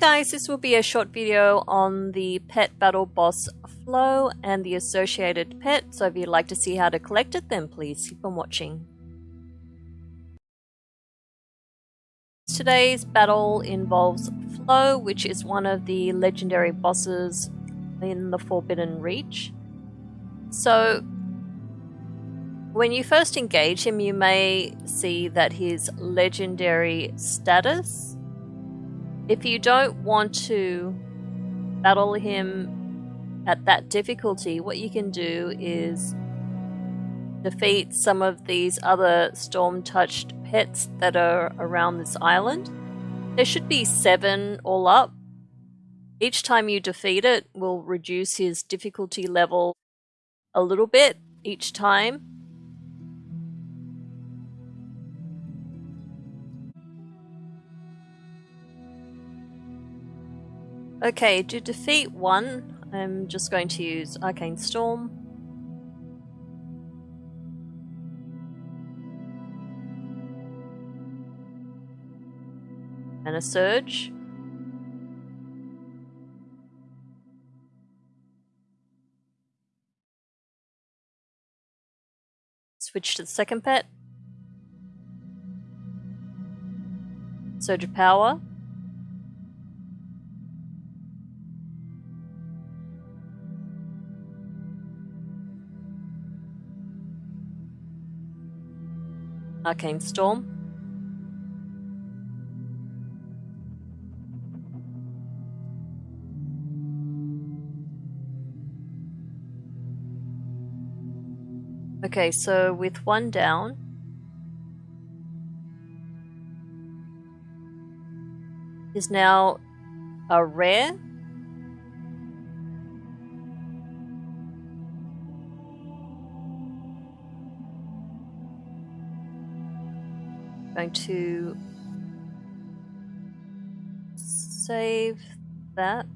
guys, this will be a short video on the pet battle boss Flow and the associated pet, so if you'd like to see how to collect it then please keep on watching. Today's battle involves Flow, which is one of the legendary bosses in the Forbidden Reach. So, when you first engage him, you may see that his legendary status if you don't want to battle him at that difficulty, what you can do is defeat some of these other storm touched pets that are around this island. There should be seven all up. Each time you defeat it will reduce his difficulty level a little bit each time. Okay, to defeat one, I'm just going to use Arcane Storm. And a Surge. Switch to the second pet. Surge of Power. Arcane Storm. Okay, so with one down, is now a rare going to save that.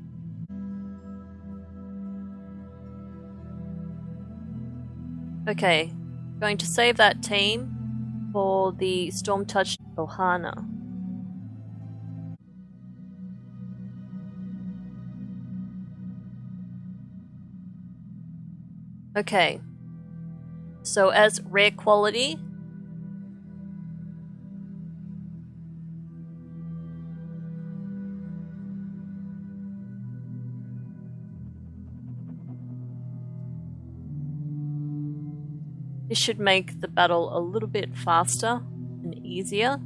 Okay, going to save that team for the Storm Touch Ohuna. Okay, so as rare quality, This should make the battle a little bit faster and easier.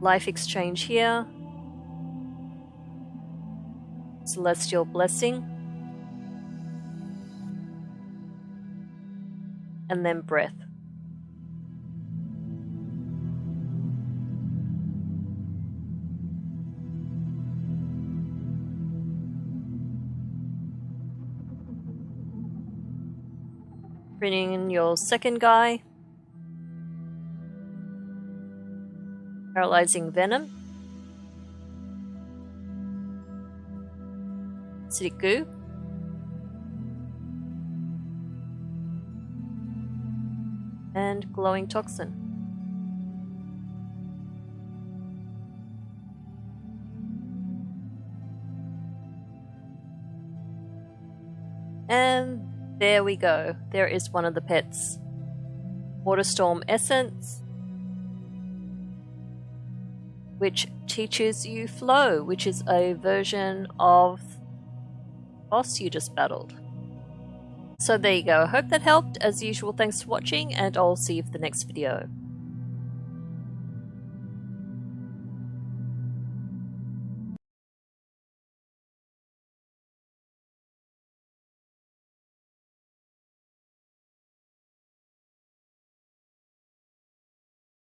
Life exchange here. Celestial blessing. And then breath. Bringing in your second guy. Paralyzing Venom. Acidic Goo. And Glowing Toxin. And there we go. There is one of the pets. Waterstorm Essence, which teaches you Flow, which is a version of boss you just battled. So there you go. I hope that helped. As usual, thanks for watching, and I'll see you for the next video.